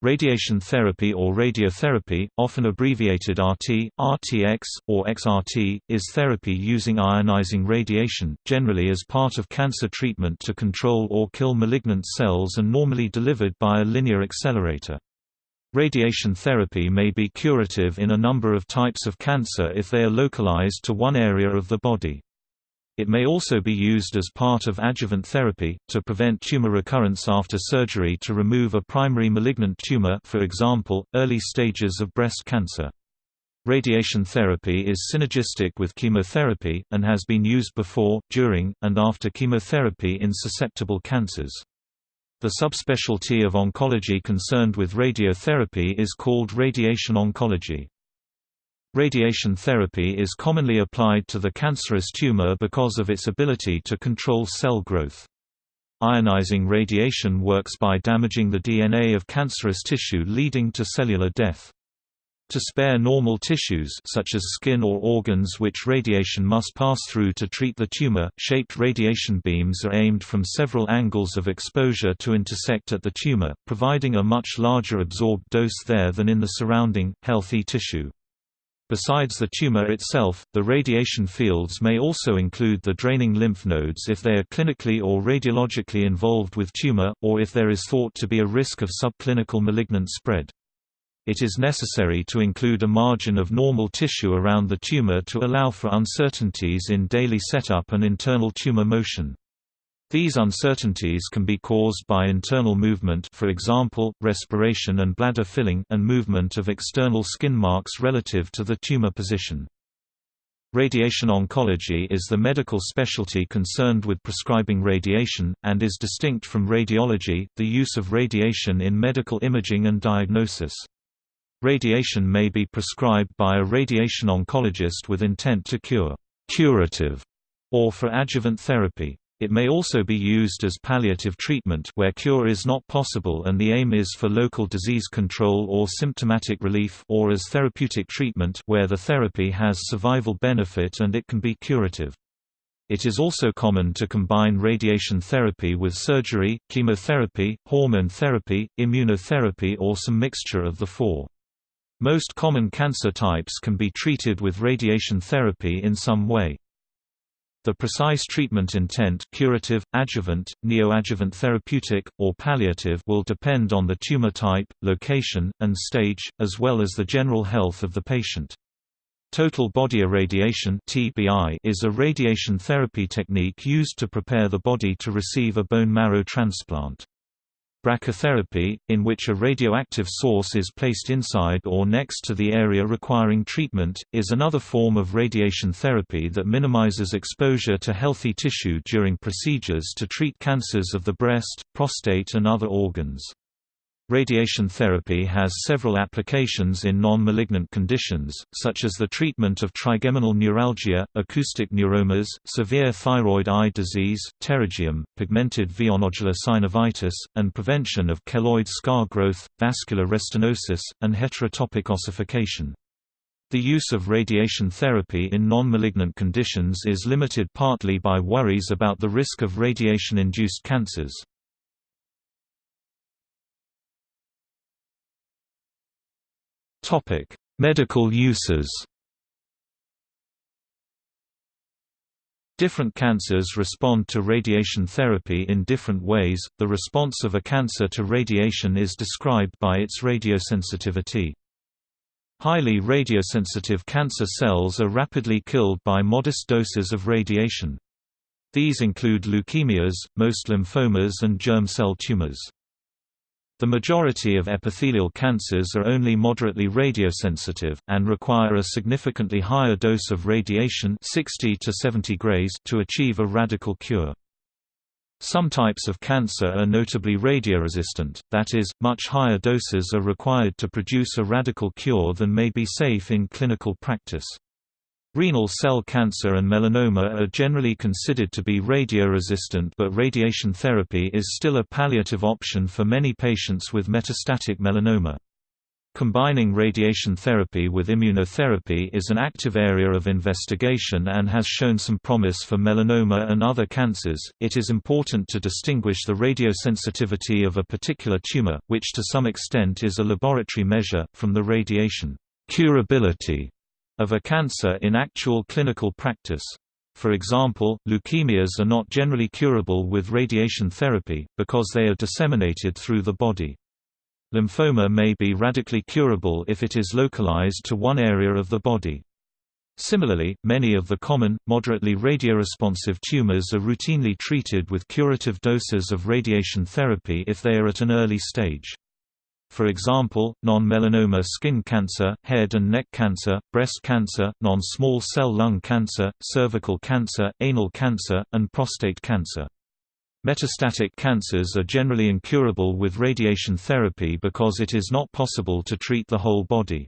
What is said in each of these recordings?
Radiation therapy or radiotherapy, often abbreviated RT, RTX, or XRT, is therapy using ionizing radiation, generally as part of cancer treatment to control or kill malignant cells and normally delivered by a linear accelerator. Radiation therapy may be curative in a number of types of cancer if they are localized to one area of the body. It may also be used as part of adjuvant therapy, to prevent tumor recurrence after surgery to remove a primary malignant tumor for example, early stages of breast cancer. Radiation therapy is synergistic with chemotherapy, and has been used before, during, and after chemotherapy in susceptible cancers. The subspecialty of oncology concerned with radiotherapy is called radiation oncology. Radiation therapy is commonly applied to the cancerous tumor because of its ability to control cell growth. Ionizing radiation works by damaging the DNA of cancerous tissue leading to cellular death. To spare normal tissues such as skin or organs which radiation must pass through to treat the tumor, shaped radiation beams are aimed from several angles of exposure to intersect at the tumor, providing a much larger absorbed dose there than in the surrounding, healthy tissue. Besides the tumor itself, the radiation fields may also include the draining lymph nodes if they are clinically or radiologically involved with tumor, or if there is thought to be a risk of subclinical malignant spread. It is necessary to include a margin of normal tissue around the tumor to allow for uncertainties in daily setup and internal tumor motion. These uncertainties can be caused by internal movement for example, respiration and bladder filling and movement of external skin marks relative to the tumor position. Radiation oncology is the medical specialty concerned with prescribing radiation, and is distinct from radiology, the use of radiation in medical imaging and diagnosis. Radiation may be prescribed by a radiation oncologist with intent to cure curative, or for adjuvant therapy. It may also be used as palliative treatment where cure is not possible and the aim is for local disease control or symptomatic relief or as therapeutic treatment where the therapy has survival benefit and it can be curative. It is also common to combine radiation therapy with surgery, chemotherapy, hormone therapy, immunotherapy or some mixture of the four. Most common cancer types can be treated with radiation therapy in some way. The precise treatment intent curative, adjuvant, neoadjuvant therapeutic, or palliative will depend on the tumor type, location, and stage, as well as the general health of the patient. Total body irradiation is a radiation therapy technique used to prepare the body to receive a bone marrow transplant. Brachytherapy, in which a radioactive source is placed inside or next to the area requiring treatment, is another form of radiation therapy that minimizes exposure to healthy tissue during procedures to treat cancers of the breast, prostate and other organs. Radiation therapy has several applications in non-malignant conditions, such as the treatment of trigeminal neuralgia, acoustic neuromas, severe thyroid eye disease, pterygium, pigmented villonodular synovitis, and prevention of keloid scar growth, vascular restenosis, and heterotopic ossification. The use of radiation therapy in non-malignant conditions is limited partly by worries about the risk of radiation-induced cancers. Topic: Medical uses. Different cancers respond to radiation therapy in different ways. The response of a cancer to radiation is described by its radiosensitivity. Highly radiosensitive cancer cells are rapidly killed by modest doses of radiation. These include leukemias, most lymphomas and germ cell tumors. The majority of epithelial cancers are only moderately radiosensitive, and require a significantly higher dose of radiation 60 to 70 grays to achieve a radical cure. Some types of cancer are notably radioresistant, that is, much higher doses are required to produce a radical cure than may be safe in clinical practice. Renal cell cancer and melanoma are generally considered to be radioresistant but radiation therapy is still a palliative option for many patients with metastatic melanoma. Combining radiation therapy with immunotherapy is an active area of investigation and has shown some promise for melanoma and other cancers. It is important to distinguish the radiosensitivity of a particular tumor, which to some extent is a laboratory measure, from the radiation curability of a cancer in actual clinical practice. For example, leukemias are not generally curable with radiation therapy, because they are disseminated through the body. Lymphoma may be radically curable if it is localized to one area of the body. Similarly, many of the common, moderately radioresponsive tumors are routinely treated with curative doses of radiation therapy if they are at an early stage. For example, non-melanoma skin cancer, head and neck cancer, breast cancer, non-small cell lung cancer, cervical cancer, anal cancer, and prostate cancer. Metastatic cancers are generally incurable with radiation therapy because it is not possible to treat the whole body.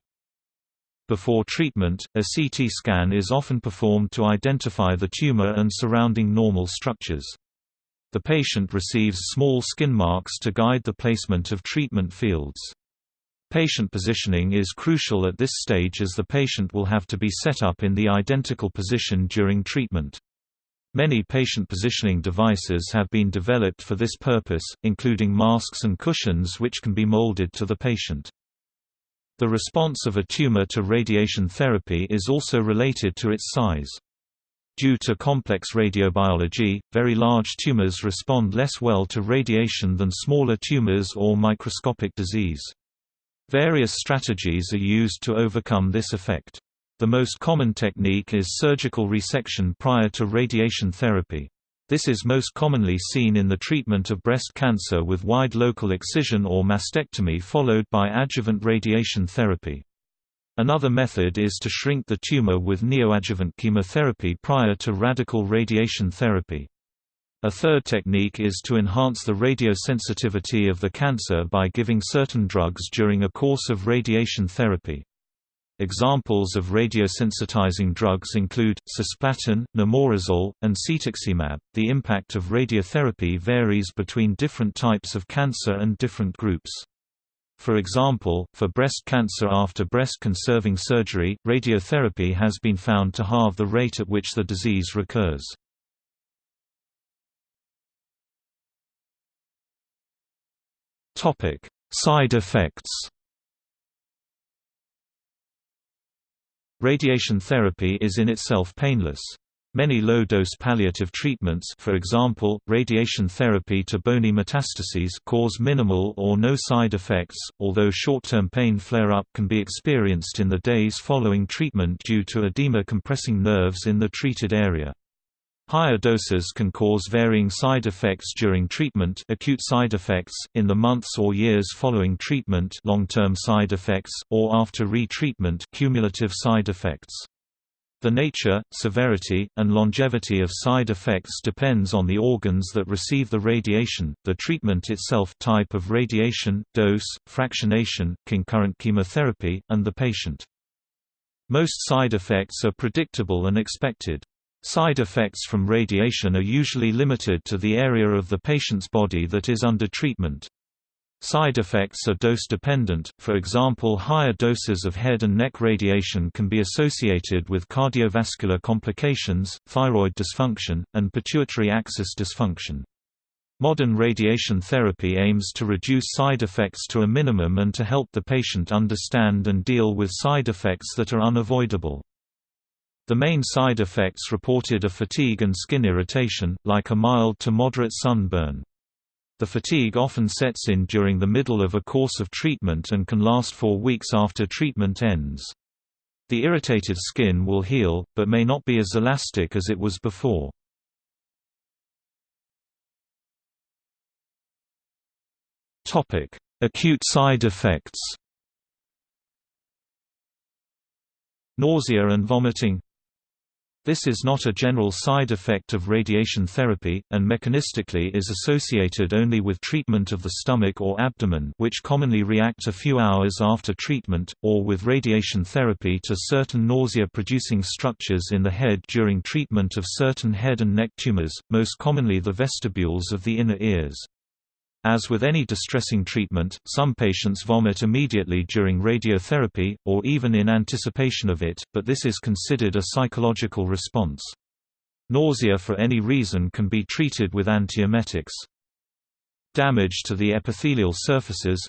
Before treatment, a CT scan is often performed to identify the tumor and surrounding normal structures. The patient receives small skin marks to guide the placement of treatment fields. Patient positioning is crucial at this stage as the patient will have to be set up in the identical position during treatment. Many patient positioning devices have been developed for this purpose, including masks and cushions which can be molded to the patient. The response of a tumor to radiation therapy is also related to its size. Due to complex radiobiology, very large tumors respond less well to radiation than smaller tumors or microscopic disease. Various strategies are used to overcome this effect. The most common technique is surgical resection prior to radiation therapy. This is most commonly seen in the treatment of breast cancer with wide local excision or mastectomy followed by adjuvant radiation therapy. Another method is to shrink the tumor with neoadjuvant chemotherapy prior to radical radiation therapy. A third technique is to enhance the radiosensitivity of the cancer by giving certain drugs during a course of radiation therapy. Examples of radiosensitizing drugs include cisplatin, nimorazole, and cetuximab. The impact of radiotherapy varies between different types of cancer and different groups. For example, for breast cancer after breast-conserving surgery, radiotherapy has been found to halve the rate at which the disease recurs. Side effects Radiation therapy is in itself painless. Many low-dose palliative treatments for example, radiation therapy to bony metastases cause minimal or no side effects, although short-term pain flare-up can be experienced in the days following treatment due to edema compressing nerves in the treated area. Higher doses can cause varying side effects during treatment acute side effects, in the months or years following treatment long-term side effects, or after re-treatment cumulative side effects. The nature, severity, and longevity of side effects depends on the organs that receive the radiation, the treatment itself type of radiation, dose, fractionation, concurrent chemotherapy, and the patient. Most side effects are predictable and expected. Side effects from radiation are usually limited to the area of the patient's body that is under treatment. Side effects are dose-dependent, for example higher doses of head and neck radiation can be associated with cardiovascular complications, thyroid dysfunction, and pituitary axis dysfunction. Modern radiation therapy aims to reduce side effects to a minimum and to help the patient understand and deal with side effects that are unavoidable. The main side effects reported are fatigue and skin irritation, like a mild to moderate sunburn. The fatigue often sets in during the middle of a course of treatment and can last for weeks after treatment ends. The irritated skin will heal, but may not be as elastic as it was before. Acute side effects Nausea and vomiting this is not a general side effect of radiation therapy, and mechanistically is associated only with treatment of the stomach or abdomen which commonly react a few hours after treatment, or with radiation therapy to certain nausea-producing structures in the head during treatment of certain head and neck tumors, most commonly the vestibules of the inner ears. As with any distressing treatment, some patients vomit immediately during radiotherapy, or even in anticipation of it, but this is considered a psychological response. Nausea for any reason can be treated with antiemetics. Damage to the epithelial surfaces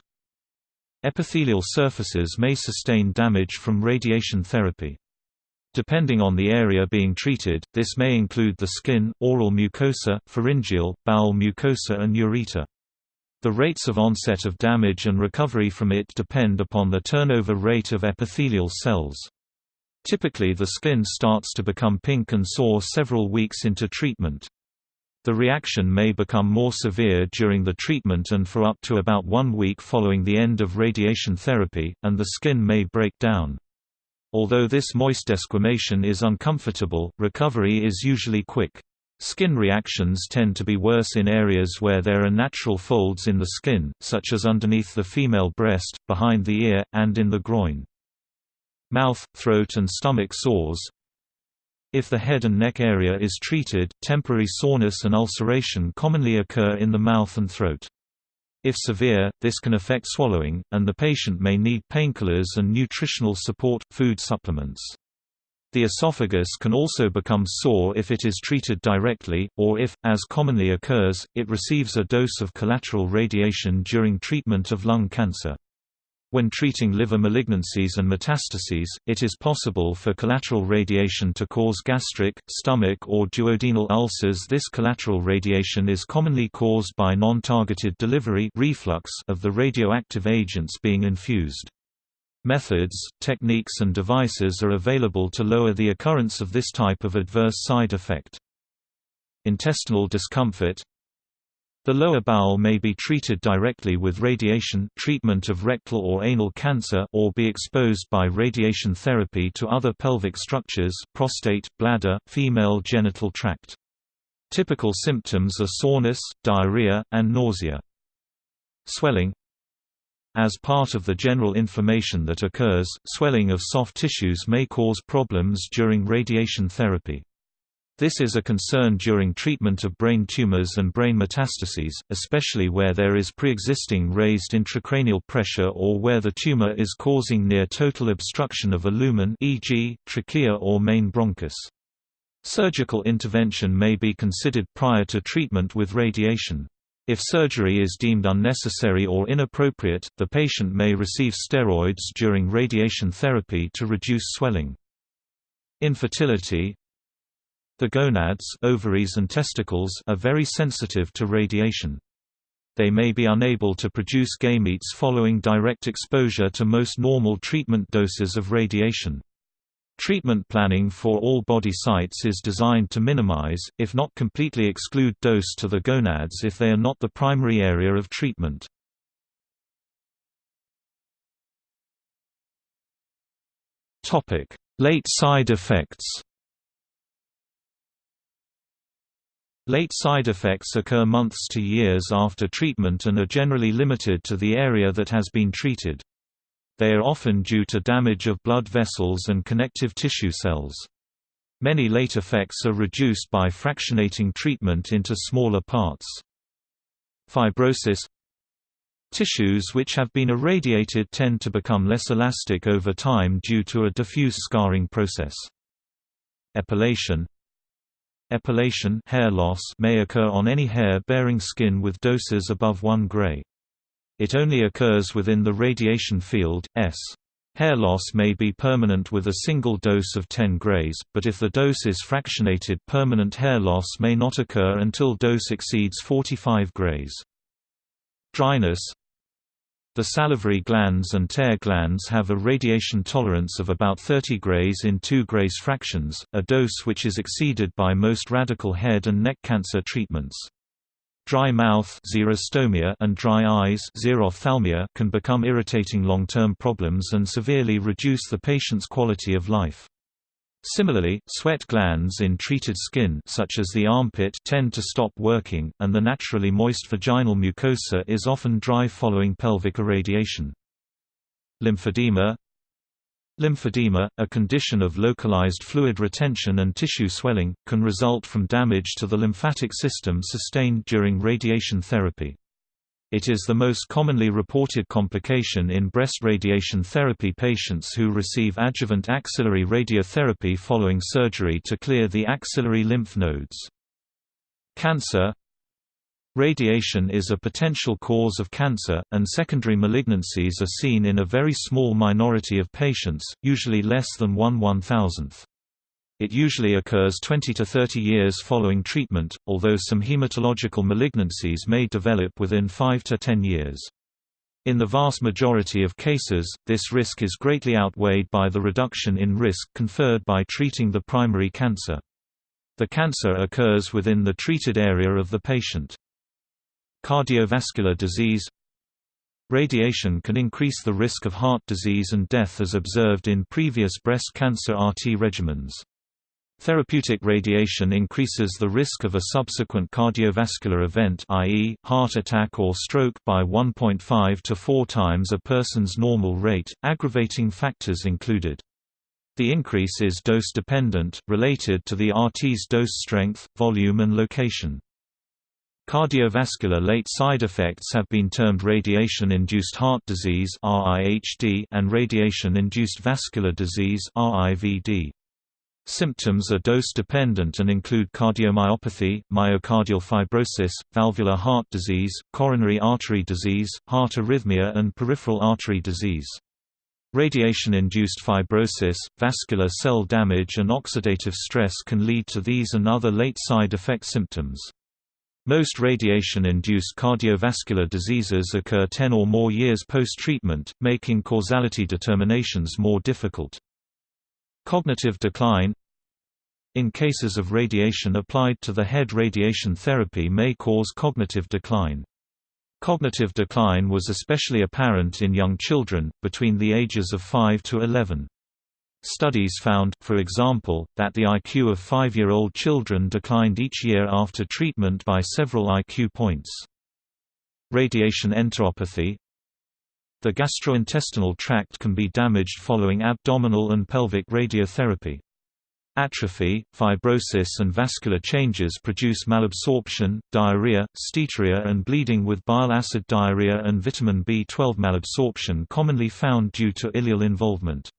Epithelial surfaces may sustain damage from radiation therapy. Depending on the area being treated, this may include the skin, oral mucosa, pharyngeal, bowel mucosa and ureter. The rates of onset of damage and recovery from it depend upon the turnover rate of epithelial cells. Typically the skin starts to become pink and sore several weeks into treatment. The reaction may become more severe during the treatment and for up to about one week following the end of radiation therapy, and the skin may break down. Although this moist desquamation is uncomfortable, recovery is usually quick. Skin reactions tend to be worse in areas where there are natural folds in the skin, such as underneath the female breast, behind the ear, and in the groin. Mouth, throat and stomach sores If the head and neck area is treated, temporary soreness and ulceration commonly occur in the mouth and throat. If severe, this can affect swallowing, and the patient may need painkillers and nutritional support, food supplements. The esophagus can also become sore if it is treated directly, or if, as commonly occurs, it receives a dose of collateral radiation during treatment of lung cancer. When treating liver malignancies and metastases, it is possible for collateral radiation to cause gastric, stomach or duodenal ulcers This collateral radiation is commonly caused by non-targeted delivery reflux of the radioactive agents being infused. Methods, techniques and devices are available to lower the occurrence of this type of adverse side effect. Intestinal discomfort The lower bowel may be treated directly with radiation treatment of rectal or anal cancer or be exposed by radiation therapy to other pelvic structures prostate, bladder, female genital tract. Typical symptoms are soreness, diarrhea, and nausea. Swelling as part of the general information that occurs, swelling of soft tissues may cause problems during radiation therapy. This is a concern during treatment of brain tumors and brain metastases, especially where there is pre-existing raised intracranial pressure or where the tumor is causing near total obstruction of a lumen e.g., trachea or main bronchus. Surgical intervention may be considered prior to treatment with radiation. If surgery is deemed unnecessary or inappropriate, the patient may receive steroids during radiation therapy to reduce swelling. Infertility The gonads ovaries and testicles are very sensitive to radiation. They may be unable to produce gametes following direct exposure to most normal treatment doses of radiation. Treatment planning for all body sites is designed to minimize, if not completely exclude dose to the gonads if they are not the primary area of treatment. Late side effects Late side effects occur months to years after treatment and are generally limited to the area that has been treated. They are often due to damage of blood vessels and connective tissue cells. Many late effects are reduced by fractionating treatment into smaller parts. Fibrosis Tissues which have been irradiated tend to become less elastic over time due to a diffuse scarring process. Epilation Epilation hair loss may occur on any hair-bearing skin with doses above 1 gray. It only occurs within the radiation field, S. Hair loss may be permanent with a single dose of 10 grays, but if the dose is fractionated permanent hair loss may not occur until dose exceeds 45 grays. Dryness The salivary glands and tear glands have a radiation tolerance of about 30 grays in 2 grays fractions, a dose which is exceeded by most radical head and neck cancer treatments. Dry mouth and dry eyes can become irritating long-term problems and severely reduce the patient's quality of life. Similarly, sweat glands in treated skin such as the armpit tend to stop working, and the naturally moist vaginal mucosa is often dry following pelvic irradiation. Lymphedema Lymphedema, a condition of localized fluid retention and tissue swelling, can result from damage to the lymphatic system sustained during radiation therapy. It is the most commonly reported complication in breast radiation therapy patients who receive adjuvant axillary radiotherapy following surgery to clear the axillary lymph nodes. Cancer Radiation is a potential cause of cancer, and secondary malignancies are seen in a very small minority of patients, usually less than 1 one-thousandth. It usually occurs 20 to 30 years following treatment, although some hematological malignancies may develop within 5 to 10 years. In the vast majority of cases, this risk is greatly outweighed by the reduction in risk conferred by treating the primary cancer. The cancer occurs within the treated area of the patient. Cardiovascular disease Radiation can increase the risk of heart disease and death as observed in previous breast cancer RT regimens. Therapeutic radiation increases the risk of a subsequent cardiovascular event i.e., heart attack or stroke by 1.5 to 4 times a person's normal rate, aggravating factors included. The increase is dose-dependent, related to the RT's dose strength, volume and location. Cardiovascular late side effects have been termed radiation-induced heart disease and radiation-induced vascular disease. Symptoms are dose-dependent and include cardiomyopathy, myocardial fibrosis, valvular heart disease, coronary artery disease, heart arrhythmia and peripheral artery disease. Radiation-induced fibrosis, vascular cell damage and oxidative stress can lead to these and other late side effect symptoms. Most radiation-induced cardiovascular diseases occur 10 or more years post-treatment, making causality determinations more difficult. Cognitive decline In cases of radiation applied to the head radiation therapy may cause cognitive decline. Cognitive decline was especially apparent in young children, between the ages of 5 to 11. Studies found, for example, that the IQ of five-year-old children declined each year after treatment by several IQ points. Radiation enteropathy the gastrointestinal tract can be damaged following abdominal and pelvic radiotherapy. Atrophy, fibrosis and vascular changes produce malabsorption, diarrhea, steatorrhea and bleeding with bile acid diarrhea and vitamin B12 malabsorption commonly found due to ileal involvement.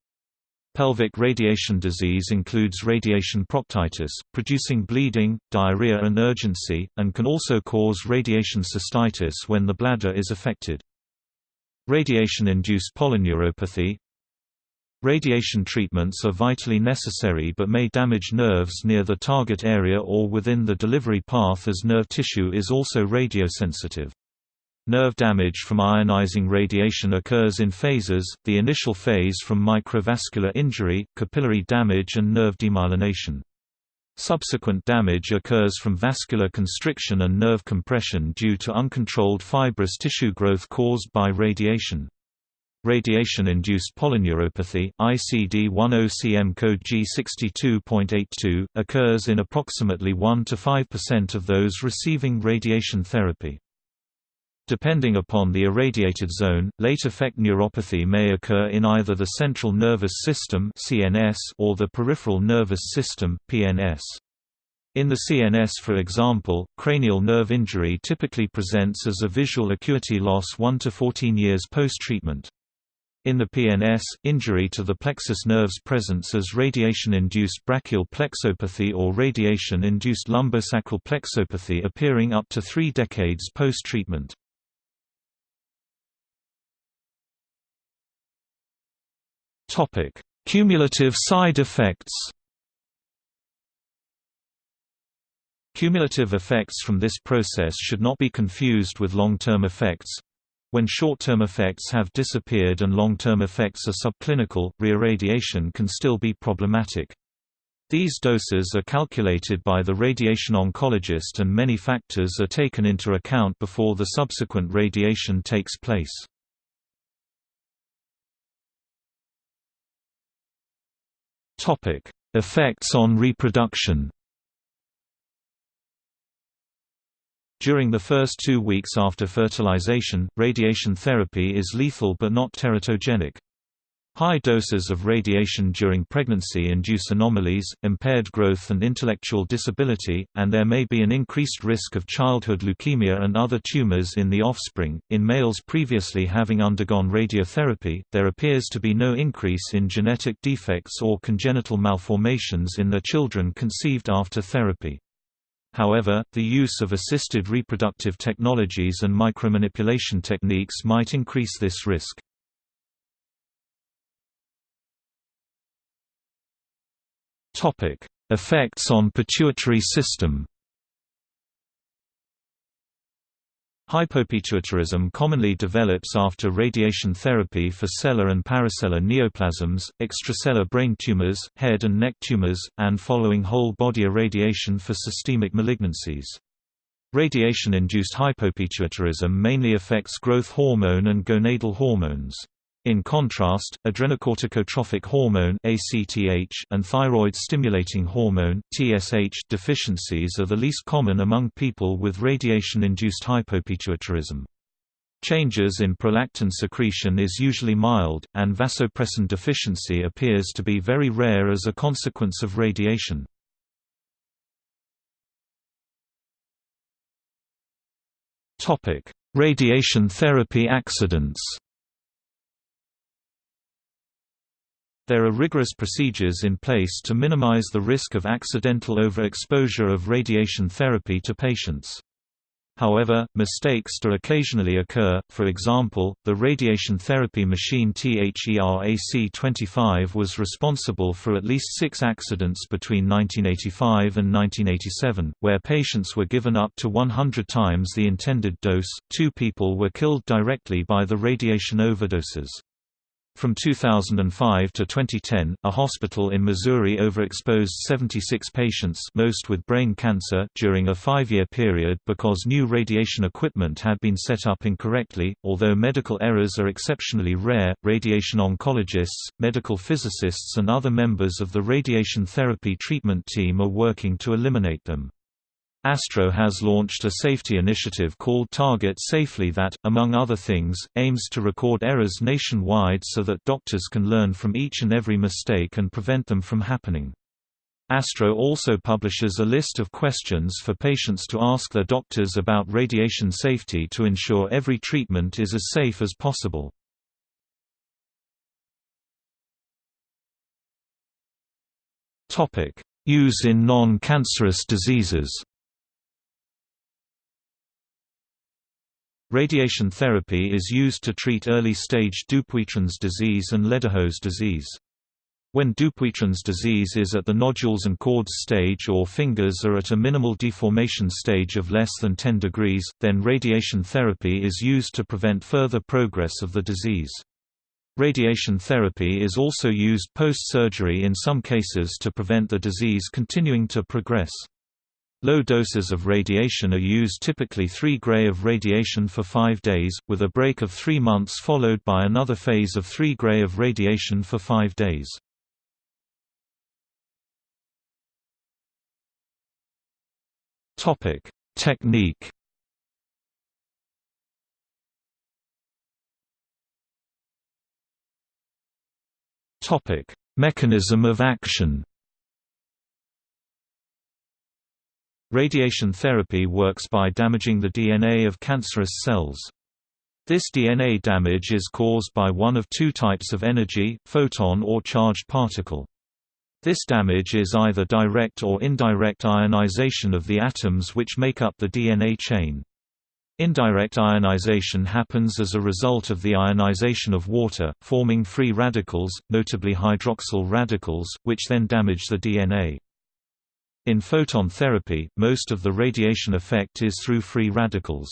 Pelvic radiation disease includes radiation proctitis, producing bleeding, diarrhea and urgency, and can also cause radiation cystitis when the bladder is affected. Radiation-induced polyneuropathy Radiation treatments are vitally necessary but may damage nerves near the target area or within the delivery path as nerve tissue is also radiosensitive. Nerve damage from ionizing radiation occurs in phases, the initial phase from microvascular injury, capillary damage and nerve demyelination. Subsequent damage occurs from vascular constriction and nerve compression due to uncontrolled fibrous tissue growth caused by radiation. Radiation-induced polyneuropathy ICD-10-CM code G62.82, occurs in approximately 1–5% of those receiving radiation therapy. Depending upon the irradiated zone, late effect neuropathy may occur in either the central nervous system (CNS) or the peripheral nervous system (PNS). In the CNS for example, cranial nerve injury typically presents as a visual acuity loss 1 to 14 years post-treatment. In the PNS, injury to the plexus nerves presents as radiation-induced brachial plexopathy or radiation-induced lumbosacral plexopathy appearing up to three decades post-treatment. Topic: Cumulative side effects. Cumulative effects from this process should not be confused with long-term effects. When short-term effects have disappeared and long-term effects are subclinical, reirradiation can still be problematic. These doses are calculated by the radiation oncologist and many factors are taken into account before the subsequent radiation takes place. Topic: Effects on reproduction. During the first two weeks after fertilization, radiation therapy is lethal but not teratogenic. High doses of radiation during pregnancy induce anomalies, impaired growth and intellectual disability, and there may be an increased risk of childhood leukemia and other tumors in the offspring. In males previously having undergone radiotherapy, there appears to be no increase in genetic defects or congenital malformations in their children conceived after therapy. However, the use of assisted reproductive technologies and micromanipulation techniques might increase this risk. Topic: Effects on pituitary system. Hypopituitarism commonly develops after radiation therapy for sellar and parasellar neoplasms, extrasellar brain tumors, head and neck tumors, and following whole-body irradiation for systemic malignancies. Radiation-induced hypopituitarism mainly affects growth hormone and gonadal hormones. In contrast, adrenocorticotrophic hormone (ACTH) and thyroid-stimulating hormone (TSH) deficiencies are the least common among people with radiation-induced hypopituitarism. Changes in prolactin secretion is usually mild, and vasopressin deficiency appears to be very rare as a consequence of radiation. Radiation therapy accidents There are rigorous procedures in place to minimize the risk of accidental overexposure of radiation therapy to patients. However, mistakes do occasionally occur, for example, the radiation therapy machine THERAC-25 was responsible for at least six accidents between 1985 and 1987, where patients were given up to 100 times the intended dose, two people were killed directly by the radiation overdoses. From 2005 to 2010, a hospital in Missouri overexposed 76 patients most with brain cancer during a five-year period because new radiation equipment had been set up incorrectly. Although medical errors are exceptionally rare, radiation oncologists, medical physicists and other members of the radiation therapy treatment team are working to eliminate them. ASTRO has launched a safety initiative called Target Safely that, among other things, aims to record errors nationwide so that doctors can learn from each and every mistake and prevent them from happening. ASTRO also publishes a list of questions for patients to ask their doctors about radiation safety to ensure every treatment is as safe as possible. Use in non-cancerous diseases Radiation therapy is used to treat early-stage Dupuytren's disease and Ledderhose disease. When Dupuytren's disease is at the nodules and cords stage or fingers are at a minimal deformation stage of less than 10 degrees, then radiation therapy is used to prevent further progress of the disease. Radiation therapy is also used post-surgery in some cases to prevent the disease continuing to progress. Low doses of radiation are used typically 3 gray of radiation for 5 days, with a break of 3 months followed by another phase of 3 gray of radiation for 5 days. Technique Mechanism of action Radiation therapy works by damaging the DNA of cancerous cells. This DNA damage is caused by one of two types of energy, photon or charged particle. This damage is either direct or indirect ionization of the atoms which make up the DNA chain. Indirect ionization happens as a result of the ionization of water, forming free radicals, notably hydroxyl radicals, which then damage the DNA. In photon therapy, most of the radiation effect is through free radicals.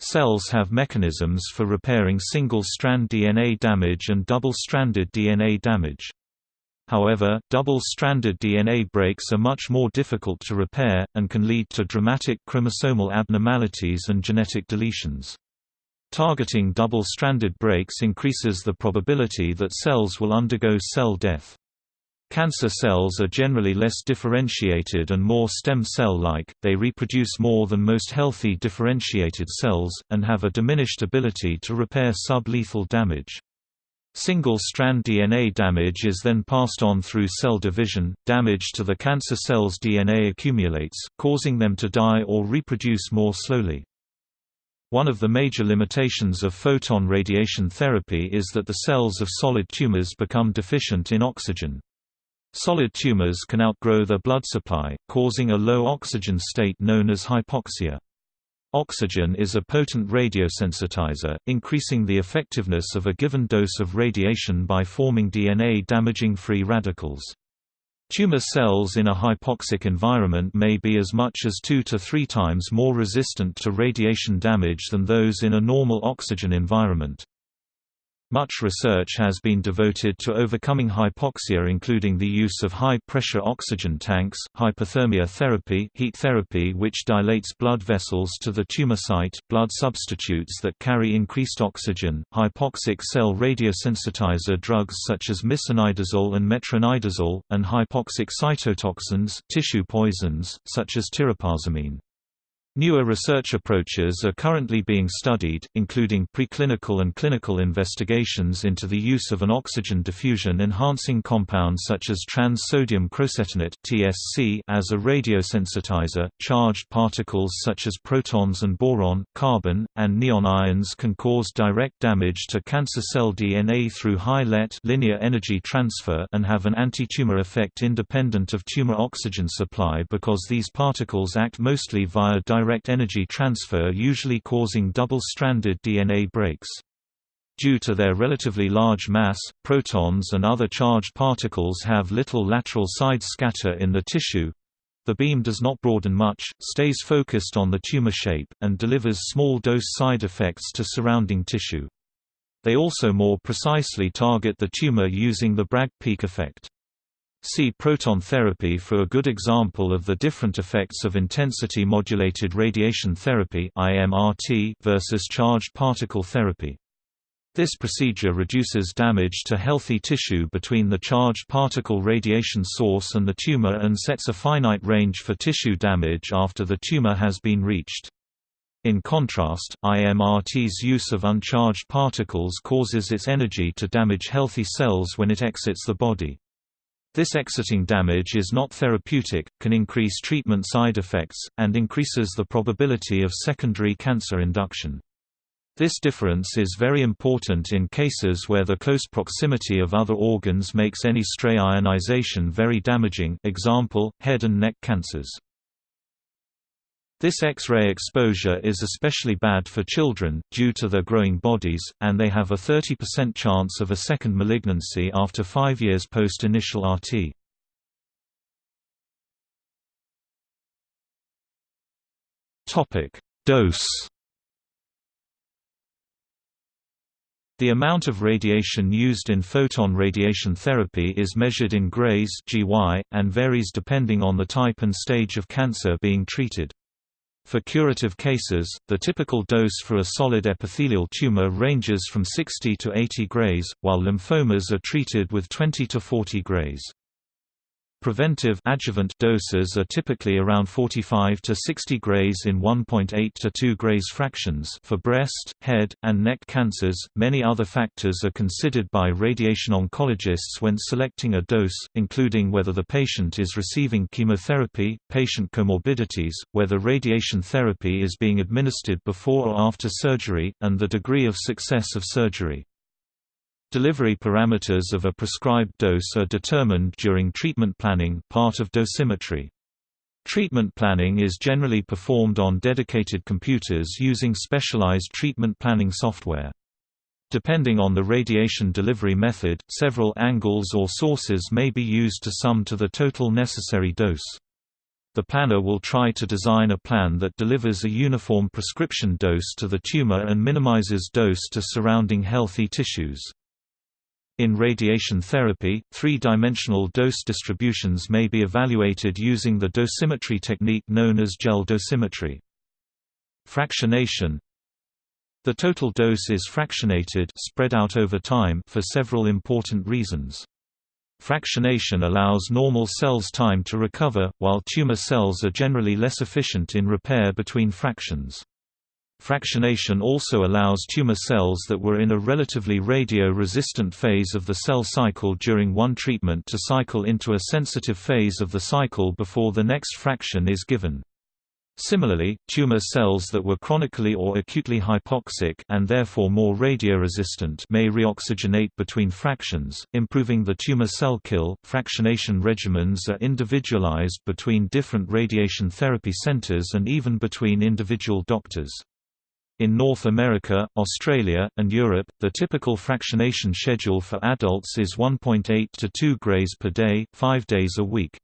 Cells have mechanisms for repairing single-strand DNA damage and double-stranded DNA damage. However, double-stranded DNA breaks are much more difficult to repair, and can lead to dramatic chromosomal abnormalities and genetic deletions. Targeting double-stranded breaks increases the probability that cells will undergo cell death. Cancer cells are generally less differentiated and more stem cell-like, they reproduce more than most healthy differentiated cells, and have a diminished ability to repair sublethal damage. Single-strand DNA damage is then passed on through cell division. Damage to the cancer cell's DNA accumulates, causing them to die or reproduce more slowly. One of the major limitations of photon radiation therapy is that the cells of solid tumors become deficient in oxygen. Solid tumors can outgrow their blood supply, causing a low oxygen state known as hypoxia. Oxygen is a potent radiosensitizer, increasing the effectiveness of a given dose of radiation by forming DNA-damaging free radicals. Tumor cells in a hypoxic environment may be as much as two to three times more resistant to radiation damage than those in a normal oxygen environment. Much research has been devoted to overcoming hypoxia including the use of high-pressure oxygen tanks, hyperthermia therapy heat therapy which dilates blood vessels to the tumor site, blood substitutes that carry increased oxygen, hypoxic cell radiosensitizer drugs such as misonidazole and metronidazole, and hypoxic cytotoxins tissue poisons, such as tirapazamine. Newer research approaches are currently being studied, including preclinical and clinical investigations into the use of an oxygen diffusion enhancing compound such as trans-sodium crocetinate (TSC) as a radiosensitizer. Charged particles such as protons and boron, carbon, and neon ions can cause direct damage to cancer cell DNA through high LET linear energy transfer and have an anti-tumor effect independent of tumor oxygen supply because these particles act mostly via direct direct energy transfer usually causing double-stranded DNA breaks. Due to their relatively large mass, protons and other charged particles have little lateral side scatter in the tissue. The beam does not broaden much, stays focused on the tumor shape, and delivers small dose side effects to surrounding tissue. They also more precisely target the tumor using the Bragg peak effect. See proton therapy for a good example of the different effects of intensity-modulated radiation therapy versus charged particle therapy. This procedure reduces damage to healthy tissue between the charged particle radiation source and the tumor and sets a finite range for tissue damage after the tumor has been reached. In contrast, IMRT's use of uncharged particles causes its energy to damage healthy cells when it exits the body. This exiting damage is not therapeutic, can increase treatment side effects, and increases the probability of secondary cancer induction. This difference is very important in cases where the close proximity of other organs makes any stray ionization very damaging example, head and neck cancers. This X-ray exposure is especially bad for children, due to their growing bodies, and they have a 30% chance of a second malignancy after five years post-initial RT. Dose The amount of radiation used in photon radiation therapy is measured in grays GY, and varies depending on the type and stage of cancer being treated. For curative cases, the typical dose for a solid epithelial tumor ranges from 60 to 80 grays, while lymphomas are treated with 20 to 40 grays. Preventive adjuvant doses are typically around 45 to 60 grays in 1.8 to 2 grays fractions for breast, head, and neck cancers. Many other factors are considered by radiation oncologists when selecting a dose, including whether the patient is receiving chemotherapy, patient comorbidities, whether radiation therapy is being administered before or after surgery, and the degree of success of surgery. Delivery parameters of a prescribed dose are determined during treatment planning part of dosimetry. Treatment planning is generally performed on dedicated computers using specialized treatment planning software. Depending on the radiation delivery method, several angles or sources may be used to sum to the total necessary dose. The planner will try to design a plan that delivers a uniform prescription dose to the tumor and minimizes dose to surrounding healthy tissues. In radiation therapy, three-dimensional dose distributions may be evaluated using the dosimetry technique known as gel dosimetry. Fractionation The total dose is fractionated spread out over time for several important reasons. Fractionation allows normal cells time to recover, while tumor cells are generally less efficient in repair between fractions. Fractionation also allows tumor cells that were in a relatively radio-resistant phase of the cell cycle during one treatment to cycle into a sensitive phase of the cycle before the next fraction is given. Similarly, tumor cells that were chronically or acutely hypoxic and therefore more radioresistant may reoxygenate between fractions, improving the tumor cell kill. Fractionation regimens are individualized between different radiation therapy centers and even between individual doctors. In North America, Australia, and Europe, the typical fractionation schedule for adults is 1.8 to 2 grays per day, 5 days a week.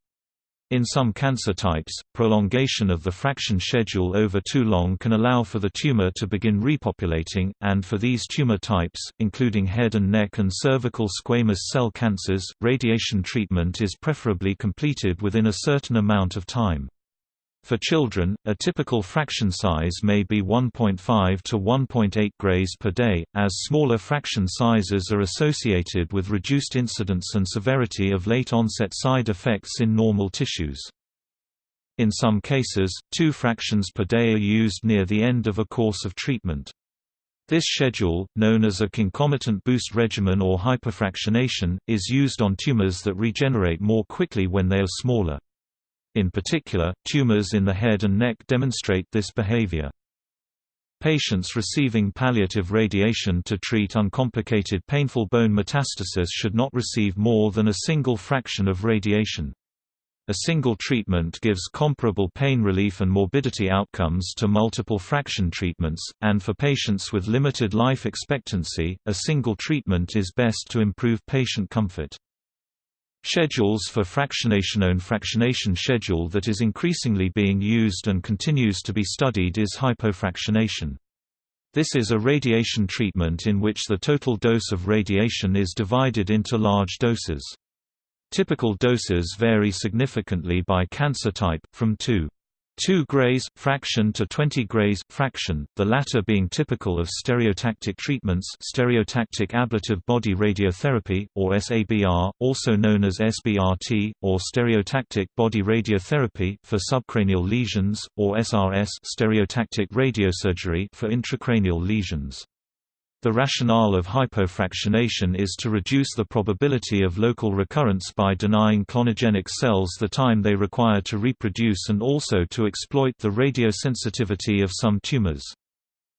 In some cancer types, prolongation of the fraction schedule over too long can allow for the tumor to begin repopulating, and for these tumor types, including head and neck and cervical squamous cell cancers, radiation treatment is preferably completed within a certain amount of time. For children, a typical fraction size may be 1.5 to 1.8 grays per day, as smaller fraction sizes are associated with reduced incidence and severity of late-onset side effects in normal tissues. In some cases, two fractions per day are used near the end of a course of treatment. This schedule, known as a concomitant boost regimen or hyperfractionation, is used on tumors that regenerate more quickly when they are smaller. In particular, tumors in the head and neck demonstrate this behavior. Patients receiving palliative radiation to treat uncomplicated painful bone metastasis should not receive more than a single fraction of radiation. A single treatment gives comparable pain relief and morbidity outcomes to multiple fraction treatments, and for patients with limited life expectancy, a single treatment is best to improve patient comfort. Schedules for fractionation Own fractionation schedule that is increasingly being used and continues to be studied is hypofractionation. This is a radiation treatment in which the total dose of radiation is divided into large doses. Typical doses vary significantly by cancer type, from 2 2 grays fraction to 20 grays fraction, the latter being typical of stereotactic treatments stereotactic ablative body radiotherapy, or SABR, also known as SBRT, or stereotactic body radiotherapy for subcranial lesions, or SRS stereotactic radiosurgery for intracranial lesions. The rationale of hypofractionation is to reduce the probability of local recurrence by denying clonogenic cells the time they require to reproduce and also to exploit the radiosensitivity of some tumors.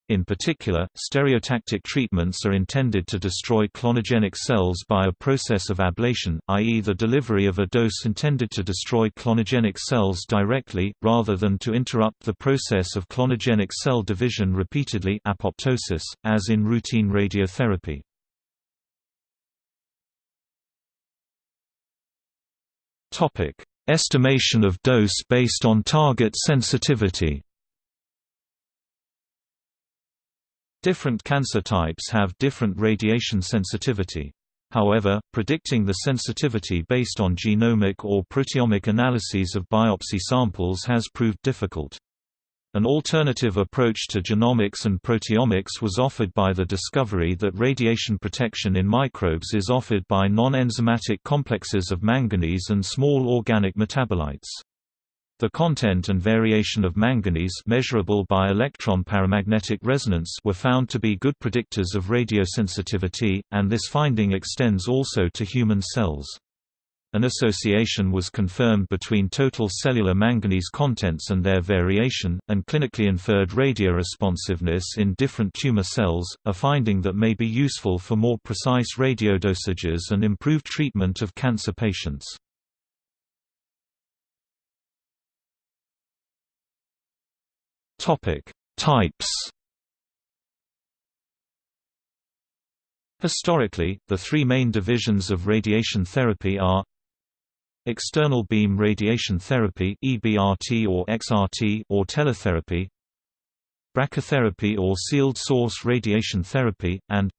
In particular, stereotactic treatments are intended to destroy clonogenic cells by a process of ablation, i.e. the delivery of a dose intended to destroy clonogenic cells directly, rather than to interrupt the process of clonogenic cell division repeatedly apoptosis, as in routine radiotherapy. Estimation of dose based on target sensitivity Different cancer types have different radiation sensitivity. However, predicting the sensitivity based on genomic or proteomic analyses of biopsy samples has proved difficult. An alternative approach to genomics and proteomics was offered by the discovery that radiation protection in microbes is offered by non-enzymatic complexes of manganese and small organic metabolites. The content and variation of manganese measurable by electron paramagnetic resonance were found to be good predictors of radiosensitivity, and this finding extends also to human cells. An association was confirmed between total cellular manganese contents and their variation, and clinically inferred radioresponsiveness in different tumor cells, a finding that may be useful for more precise radiodosages and improved treatment of cancer patients. Topic: Types. Historically, the three main divisions of radiation therapy are external beam radiation therapy (EBRT or XRT) or teletherapy, brachytherapy or sealed source radiation therapy, and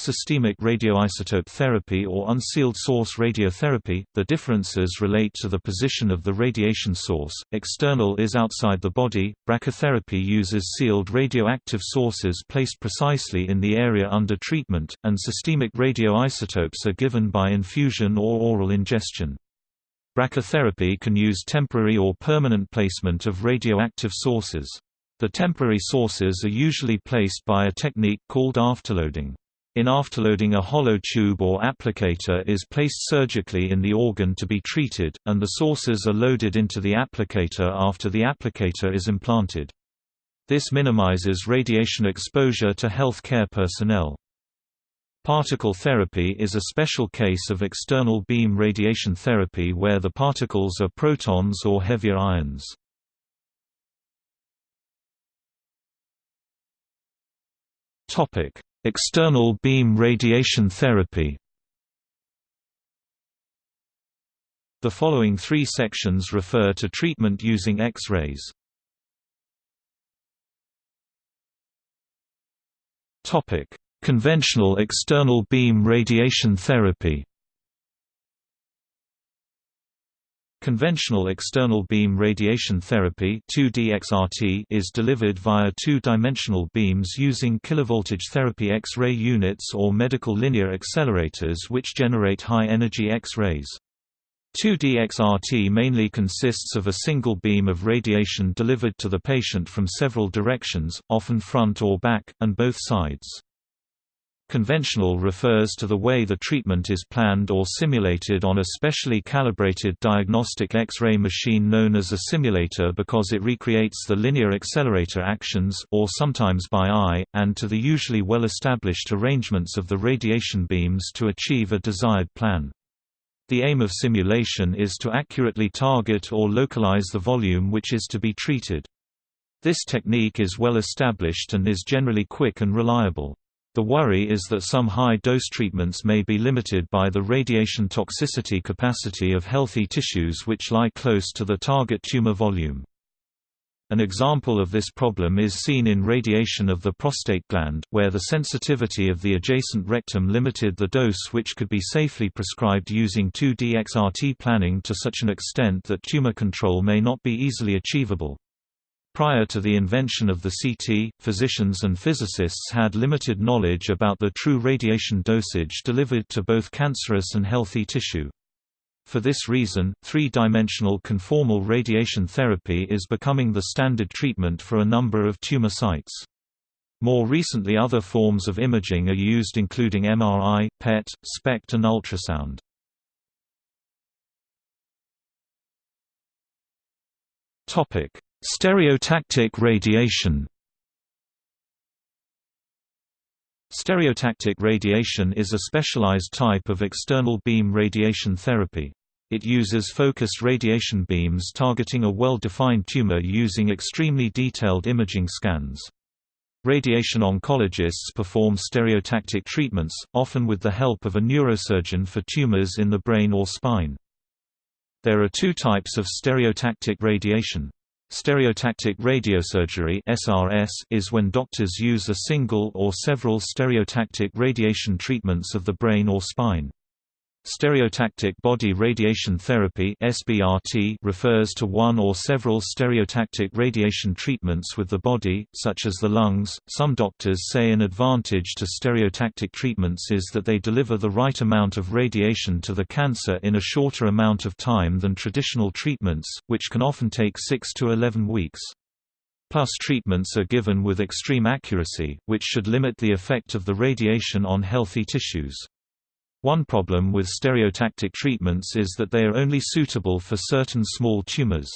systemic radioisotope therapy or unsealed source radiotherapy. The differences relate to the position of the radiation source. External is outside the body. Brachytherapy uses sealed radioactive sources placed precisely in the area under treatment, and systemic radioisotopes are given by infusion or oral ingestion. Brachytherapy can use temporary or permanent placement of radioactive sources. The temporary sources are usually placed by a technique called afterloading. In afterloading a hollow tube or applicator is placed surgically in the organ to be treated, and the sources are loaded into the applicator after the applicator is implanted. This minimizes radiation exposure to health care personnel. Particle therapy is a special case of external beam radiation therapy where the particles are protons or heavier ions. Topic: External beam radiation therapy. The following three sections refer to treatment using X-rays. Conventional external beam radiation therapy Conventional external beam radiation therapy 2D is delivered via two-dimensional beams using kilovoltage therapy X-ray units or medical linear accelerators which generate high-energy X-rays. 2D XRT mainly consists of a single beam of radiation delivered to the patient from several directions, often front or back, and both sides. Conventional refers to the way the treatment is planned or simulated on a specially calibrated diagnostic X-ray machine known as a simulator because it recreates the linear accelerator actions or sometimes by eye, and to the usually well-established arrangements of the radiation beams to achieve a desired plan. The aim of simulation is to accurately target or localize the volume which is to be treated. This technique is well established and is generally quick and reliable. The worry is that some high-dose treatments may be limited by the radiation toxicity capacity of healthy tissues which lie close to the target tumor volume. An example of this problem is seen in radiation of the prostate gland, where the sensitivity of the adjacent rectum limited the dose which could be safely prescribed using 2D XRT planning to such an extent that tumor control may not be easily achievable. Prior to the invention of the CT, physicians and physicists had limited knowledge about the true radiation dosage delivered to both cancerous and healthy tissue. For this reason, three-dimensional conformal radiation therapy is becoming the standard treatment for a number of tumor sites. More recently other forms of imaging are used including MRI, PET, SPECT and ultrasound. Topic: Stereotactic radiation Stereotactic radiation is a specialized type of external beam radiation therapy. It uses focused radiation beams targeting a well-defined tumor using extremely detailed imaging scans. Radiation oncologists perform stereotactic treatments, often with the help of a neurosurgeon for tumors in the brain or spine. There are two types of stereotactic radiation. Stereotactic radiosurgery (SRS) is when doctors use a single or several stereotactic radiation treatments of the brain or spine. Stereotactic body radiation therapy (SBRT) refers to one or several stereotactic radiation treatments with the body, such as the lungs. Some doctors say an advantage to stereotactic treatments is that they deliver the right amount of radiation to the cancer in a shorter amount of time than traditional treatments, which can often take 6 to 11 weeks. Plus treatments are given with extreme accuracy, which should limit the effect of the radiation on healthy tissues. One problem with stereotactic treatments is that they are only suitable for certain small tumors.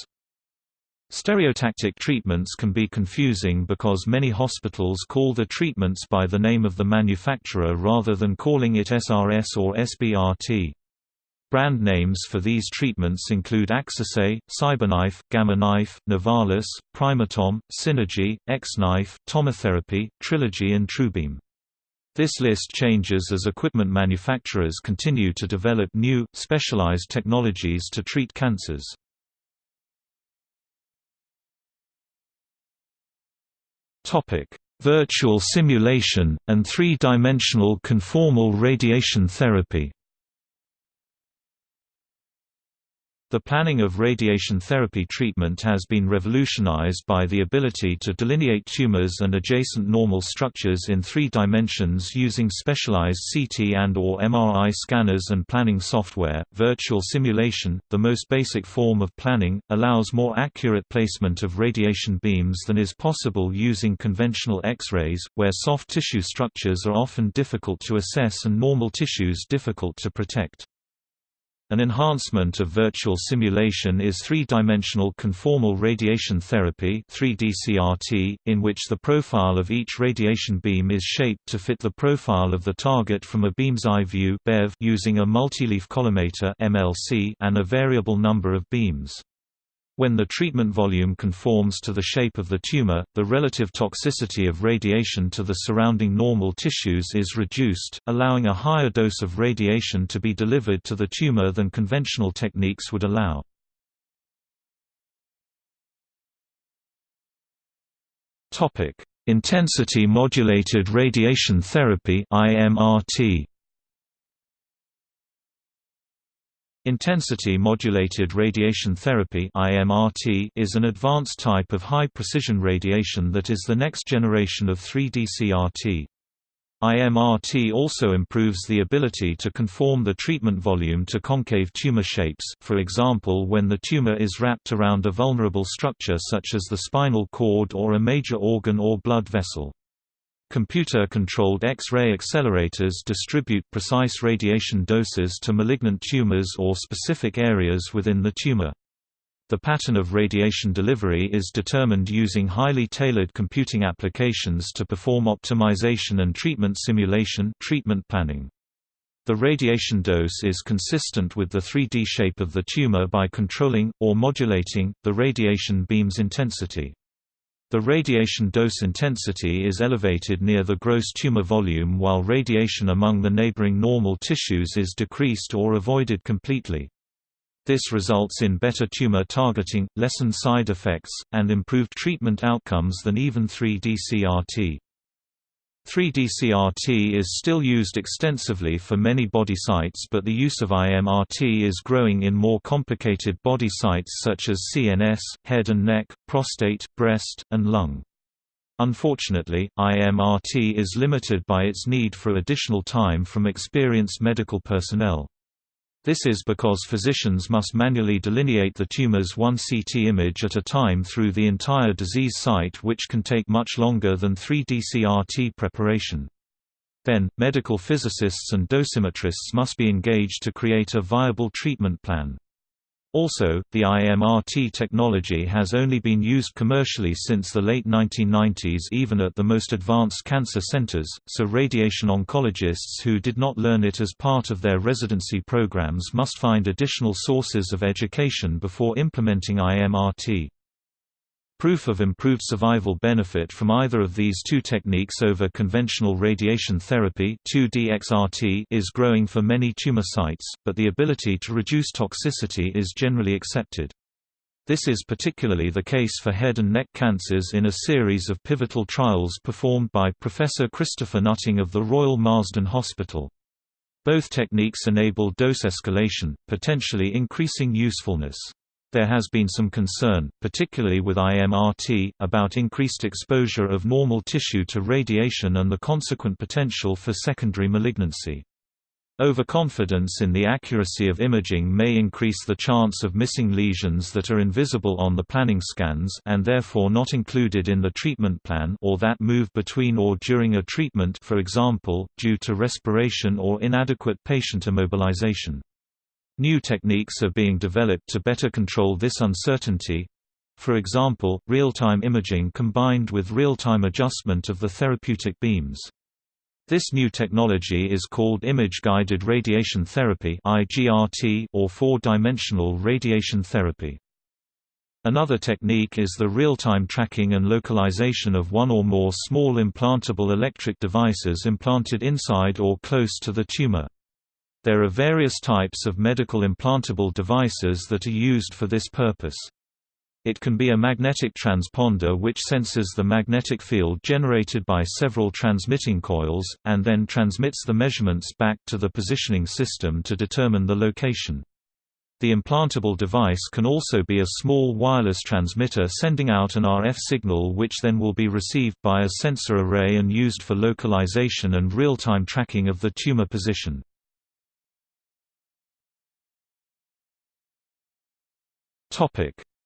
Stereotactic treatments can be confusing because many hospitals call the treatments by the name of the manufacturer rather than calling it SRS or SBRT. Brand names for these treatments include Axesse, CyberKnife, Gamma Knife, Novalis, Primatom, Synergy, X-Knife, Tomotherapy, Trilogy and TrueBeam. This list changes as equipment manufacturers continue to develop new, specialized technologies to treat cancers. Virtual simulation, and three-dimensional conformal radiation therapy The planning of radiation therapy treatment has been revolutionized by the ability to delineate tumors and adjacent normal structures in three dimensions using specialized CT and or MRI scanners and planning software. Virtual simulation, the most basic form of planning, allows more accurate placement of radiation beams than is possible using conventional X-rays, where soft tissue structures are often difficult to assess and normal tissues difficult to protect. An enhancement of virtual simulation is three-dimensional conformal radiation therapy 3D CRT, in which the profile of each radiation beam is shaped to fit the profile of the target from a beam's eye view using a multileaf collimator and a variable number of beams. When the treatment volume conforms to the shape of the tumor, the relative toxicity of radiation to the surrounding normal tissues is reduced, allowing a higher dose of radiation to be delivered to the tumor than conventional techniques would allow. Intensity modulated radiation therapy IMRT Intensity-modulated radiation therapy (IMRT) is an advanced type of high-precision radiation that is the next generation of 3D CRT. IMRT also improves the ability to conform the treatment volume to concave tumor shapes, for example when the tumor is wrapped around a vulnerable structure such as the spinal cord or a major organ or blood vessel. Computer-controlled X-ray accelerators distribute precise radiation doses to malignant tumors or specific areas within the tumor. The pattern of radiation delivery is determined using highly tailored computing applications to perform optimization and treatment simulation treatment planning. The radiation dose is consistent with the 3D shape of the tumor by controlling, or modulating, the radiation beam's intensity. The radiation dose intensity is elevated near the gross tumor volume while radiation among the neighboring normal tissues is decreased or avoided completely. This results in better tumor targeting, lessened side effects, and improved treatment outcomes than even 3D CRT. 3D CRT is still used extensively for many body sites but the use of IMRT is growing in more complicated body sites such as CNS, head and neck, prostate, breast, and lung. Unfortunately, IMRT is limited by its need for additional time from experienced medical personnel. This is because physicians must manually delineate the tumor's one CT image at a time through the entire disease site which can take much longer than 3D CRT preparation. Then, medical physicists and dosimetrists must be engaged to create a viable treatment plan. Also, the IMRT technology has only been used commercially since the late 1990s even at the most advanced cancer centers, so radiation oncologists who did not learn it as part of their residency programs must find additional sources of education before implementing IMRT. Proof of improved survival benefit from either of these two techniques over conventional radiation therapy 2D XRT is growing for many tumor sites, but the ability to reduce toxicity is generally accepted. This is particularly the case for head and neck cancers in a series of pivotal trials performed by Professor Christopher Nutting of the Royal Marsden Hospital. Both techniques enable dose escalation, potentially increasing usefulness. There has been some concern, particularly with IMRT, about increased exposure of normal tissue to radiation and the consequent potential for secondary malignancy. Overconfidence in the accuracy of imaging may increase the chance of missing lesions that are invisible on the planning scans and therefore not included in the treatment plan or that move between or during a treatment for example, due to respiration or inadequate patient immobilization. New techniques are being developed to better control this uncertainty. For example, real-time imaging combined with real-time adjustment of the therapeutic beams. This new technology is called Image-Guided Radiation Therapy or four-dimensional radiation therapy. Another technique is the real-time tracking and localization of one or more small implantable electric devices implanted inside or close to the tumor. There are various types of medical implantable devices that are used for this purpose. It can be a magnetic transponder which senses the magnetic field generated by several transmitting coils, and then transmits the measurements back to the positioning system to determine the location. The implantable device can also be a small wireless transmitter sending out an RF signal which then will be received by a sensor array and used for localization and real-time tracking of the tumor position.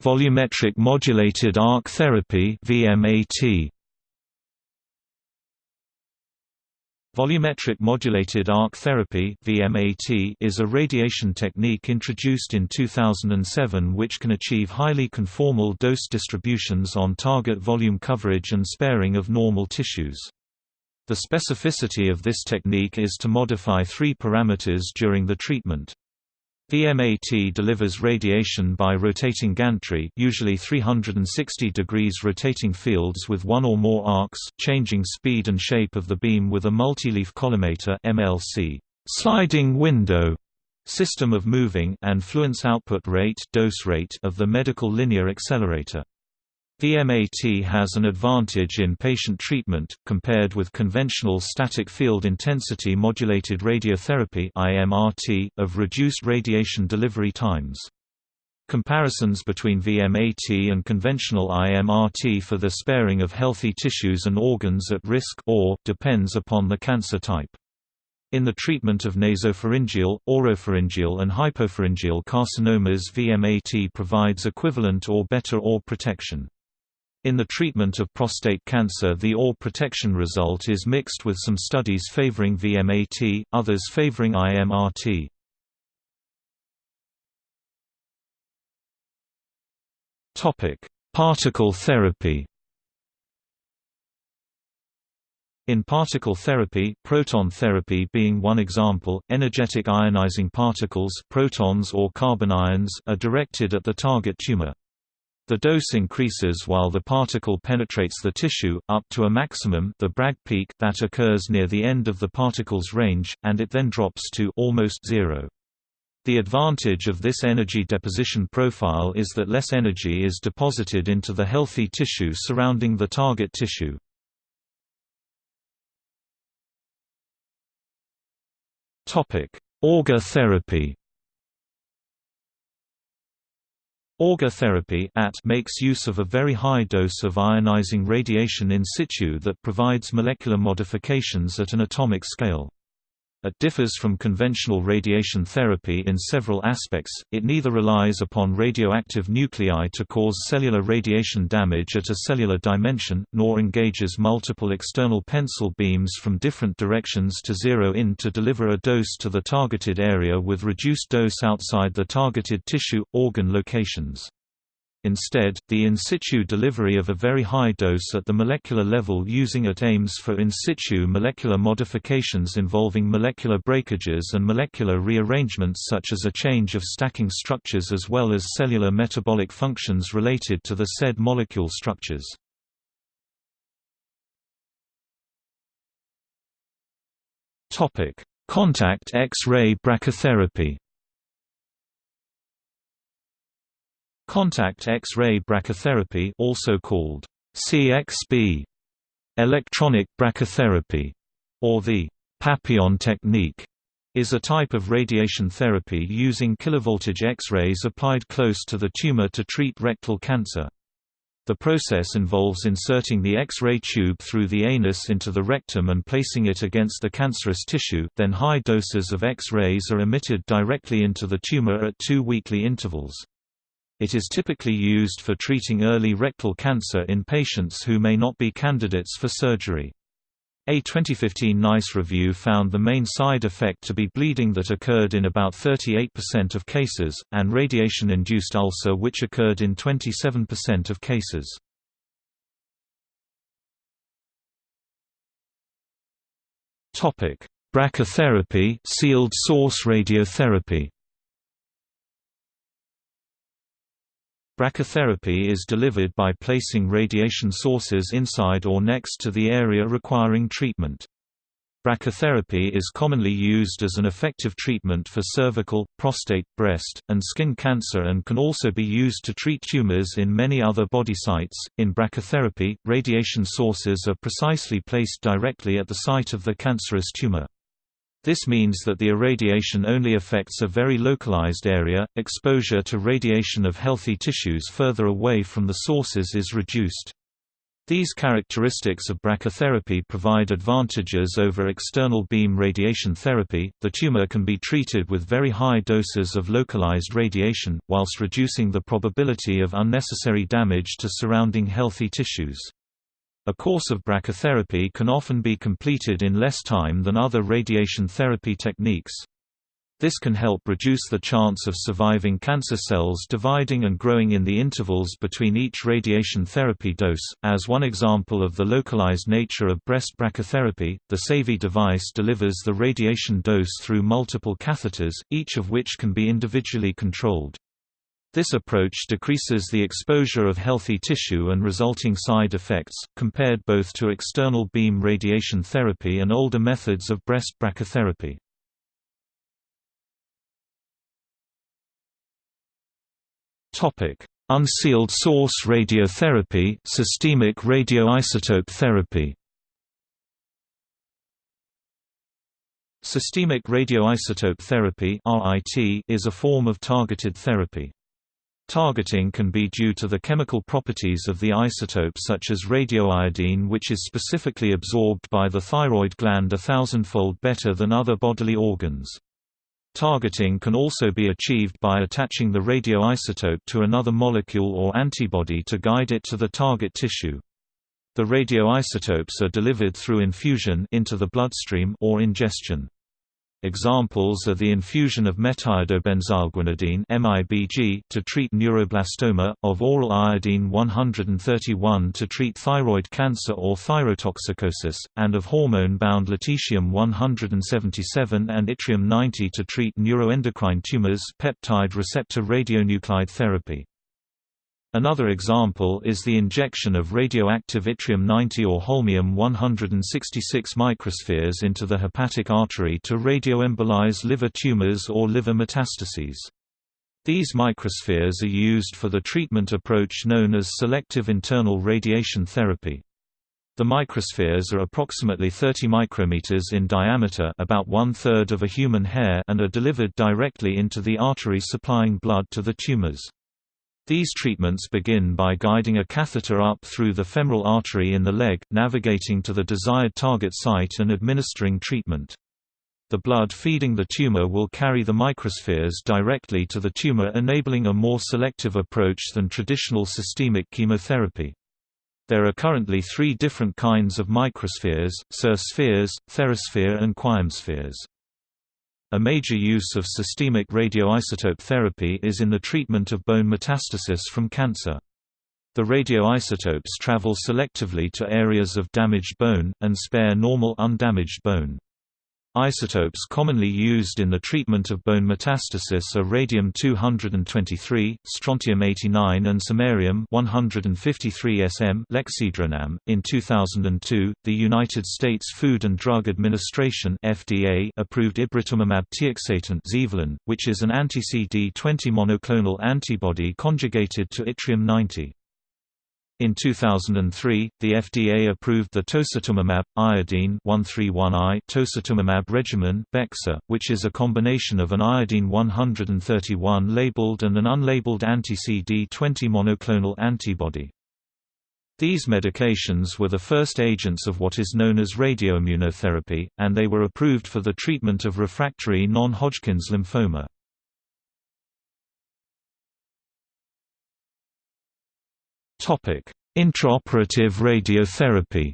Volumetric modulated arc therapy VMAT Volumetric modulated arc therapy (VMAT) is a radiation technique introduced in 2007 which can achieve highly conformal dose distributions on target volume coverage and sparing of normal tissues. The specificity of this technique is to modify three parameters during the treatment. VMAT delivers radiation by rotating gantry usually 360 degrees rotating fields with one or more arcs, changing speed and shape of the beam with a multileaf collimator MLC sliding window system of moving and fluence output rate, dose rate of the medical linear accelerator. VMAT has an advantage in patient treatment, compared with conventional static field intensity modulated radiotherapy of reduced radiation delivery times. Comparisons between VMAT and conventional IMRT for the sparing of healthy tissues and organs at risk or depends upon the cancer type. In the treatment of nasopharyngeal, oropharyngeal and hypopharyngeal carcinomas VMAT provides equivalent or better OAR protection. In the treatment of prostate cancer the OAR protection result is mixed with some studies favoring VMAT, others favoring IMRT. Particle therapy In particle therapy, proton therapy being one example, energetic ionizing particles protons or carbon ions are directed at the target tumor. The dose increases while the particle penetrates the tissue, up to a maximum the Bragg peak that occurs near the end of the particle's range, and it then drops to almost zero. The advantage of this energy deposition profile is that less energy is deposited into the healthy tissue surrounding the target tissue. Auger therapy Auger therapy makes use of a very high dose of ionizing radiation in situ that provides molecular modifications at an atomic scale. It differs from conventional radiation therapy in several aspects, it neither relies upon radioactive nuclei to cause cellular radiation damage at a cellular dimension, nor engages multiple external pencil beams from different directions to zero in to deliver a dose to the targeted area with reduced dose outside the targeted tissue, organ locations. Instead, the in situ delivery of a very high dose at the molecular level using it aims for in situ molecular modifications involving molecular breakages and molecular rearrangements such as a change of stacking structures as well as cellular metabolic functions related to the said molecule structures. Contact X-ray brachytherapy Contact X-ray brachytherapy also called CXB, electronic brachytherapy, or the Papillon technique, is a type of radiation therapy using kilovoltage X-rays applied close to the tumor to treat rectal cancer. The process involves inserting the X-ray tube through the anus into the rectum and placing it against the cancerous tissue, then high doses of X-rays are emitted directly into the tumor at two weekly intervals. It is typically used for treating early rectal cancer in patients who may not be candidates for surgery. A 2015 NICE review found the main side effect to be bleeding that occurred in about 38% of cases, and radiation-induced ulcer which occurred in 27% of cases. Brachytherapy sealed source radiotherapy Brachytherapy is delivered by placing radiation sources inside or next to the area requiring treatment. Brachytherapy is commonly used as an effective treatment for cervical, prostate, breast, and skin cancer and can also be used to treat tumors in many other body sites. In brachytherapy, radiation sources are precisely placed directly at the site of the cancerous tumor. This means that the irradiation only affects a very localized area, exposure to radiation of healthy tissues further away from the sources is reduced. These characteristics of brachytherapy provide advantages over external beam radiation therapy. The tumor can be treated with very high doses of localized radiation, whilst reducing the probability of unnecessary damage to surrounding healthy tissues. A course of brachytherapy can often be completed in less time than other radiation therapy techniques. This can help reduce the chance of surviving cancer cells dividing and growing in the intervals between each radiation therapy dose. As one example of the localized nature of breast brachytherapy, the SAVI device delivers the radiation dose through multiple catheters, each of which can be individually controlled. This approach decreases the exposure of healthy tissue and resulting side effects, compared both to external beam radiation therapy and older methods of breast brachytherapy. Unsealed source radiotherapy systemic radioisotope therapy Systemic radioisotope therapy is a form of targeted therapy. Targeting can be due to the chemical properties of the isotope such as radioiodine which is specifically absorbed by the thyroid gland a thousandfold better than other bodily organs. Targeting can also be achieved by attaching the radioisotope to another molecule or antibody to guide it to the target tissue. The radioisotopes are delivered through infusion into the bloodstream or ingestion. Examples are the infusion of metaiodobenzylguanidine (MIBG) to treat neuroblastoma, of oral iodine 131 to treat thyroid cancer or thyrotoxicosis, and of hormone-bound lutetium 177 and yttrium 90 to treat neuroendocrine tumors. Peptide receptor radionuclide therapy. Another example is the injection of radioactive yttrium-90 or holmium-166 microspheres into the hepatic artery to radioembolize liver tumors or liver metastases. These microspheres are used for the treatment approach known as selective internal radiation therapy. The microspheres are approximately 30 micrometers in diameter about one-third of a human hair and are delivered directly into the artery supplying blood to the tumors. These treatments begin by guiding a catheter up through the femoral artery in the leg, navigating to the desired target site and administering treatment. The blood feeding the tumor will carry the microspheres directly to the tumor enabling a more selective approach than traditional systemic chemotherapy. There are currently three different kinds of microspheres, SIR spheres, Therasphere and QuiremSpheres. A major use of systemic radioisotope therapy is in the treatment of bone metastasis from cancer. The radioisotopes travel selectively to areas of damaged bone, and spare normal undamaged bone. Isotopes commonly used in the treatment of bone metastasis are radium-223, strontium-89 and samarium-153 Sm lexidronam. In 2002, the United States Food and Drug Administration (FDA) approved tiuxetan Zevalin, which is an anti-CD20 monoclonal antibody conjugated to yttrium-90. In 2003, the FDA approved the tositumomab iodine 131I tositumomab regimen (Bexxar), which is a combination of an iodine 131 labeled and an unlabeled anti-CD20 monoclonal antibody. These medications were the first agents of what is known as radioimmunotherapy, and they were approved for the treatment of refractory non-Hodgkin's lymphoma. Topic: Intraoperative radiotherapy.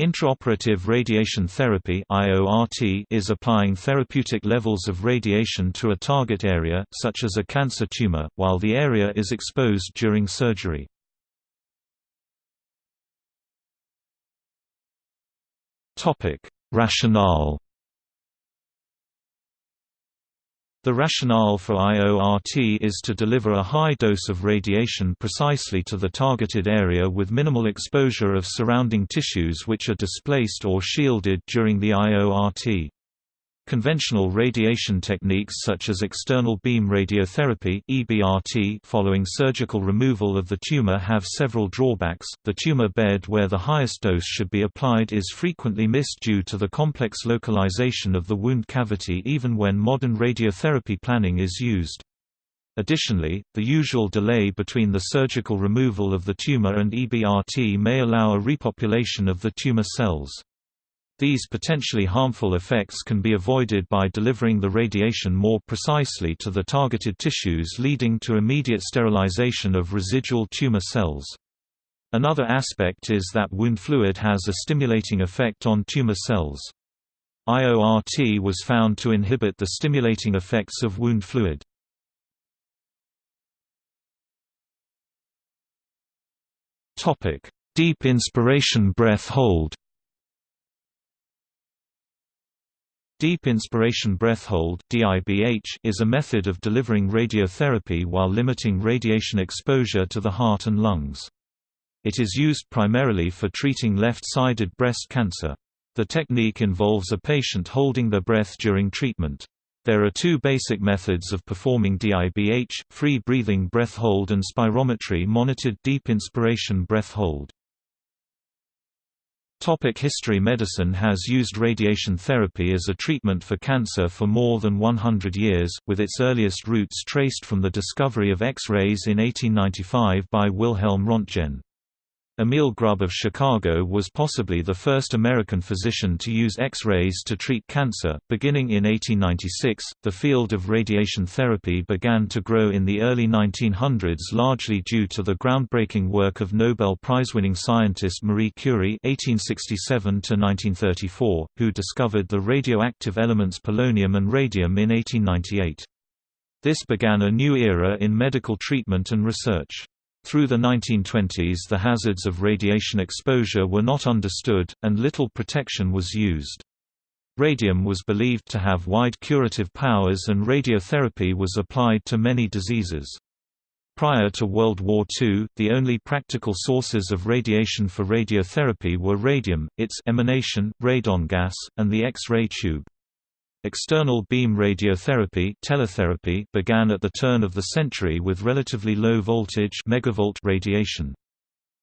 Intraoperative radiation therapy (IORT) is applying therapeutic levels of radiation to a target area, such as a cancer tumor, while the area is exposed during surgery. Topic: Rationale The rationale for IORT is to deliver a high dose of radiation precisely to the targeted area with minimal exposure of surrounding tissues which are displaced or shielded during the IORT. Conventional radiation techniques such as external beam radiotherapy (EBRT) following surgical removal of the tumor have several drawbacks. The tumor bed where the highest dose should be applied is frequently missed due to the complex localization of the wound cavity even when modern radiotherapy planning is used. Additionally, the usual delay between the surgical removal of the tumor and EBRT may allow a repopulation of the tumor cells. These potentially harmful effects can be avoided by delivering the radiation more precisely to the targeted tissues leading to immediate sterilization of residual tumor cells. Another aspect is that wound fluid has a stimulating effect on tumor cells. IORT was found to inhibit the stimulating effects of wound fluid. Deep inspiration breath hold Deep inspiration breath hold is a method of delivering radiotherapy while limiting radiation exposure to the heart and lungs. It is used primarily for treating left-sided breast cancer. The technique involves a patient holding their breath during treatment. There are two basic methods of performing DIBH, free breathing breath hold and spirometry monitored deep inspiration breath hold. Topic history Medicine has used radiation therapy as a treatment for cancer for more than 100 years, with its earliest roots traced from the discovery of X-rays in 1895 by Wilhelm Röntgen. Emil Grubbe of Chicago was possibly the first American physician to use X-rays to treat cancer. Beginning in 1896, the field of radiation therapy began to grow in the early 1900s largely due to the groundbreaking work of Nobel Prize-winning scientist Marie Curie (1867–1934), who discovered the radioactive elements polonium and radium in 1898. This began a new era in medical treatment and research. Through the 1920s the hazards of radiation exposure were not understood, and little protection was used. Radium was believed to have wide curative powers and radiotherapy was applied to many diseases. Prior to World War II, the only practical sources of radiation for radiotherapy were radium, its emanation, radon gas, and the X-ray tube. External beam radiotherapy teletherapy began at the turn of the century with relatively low voltage megavolt radiation.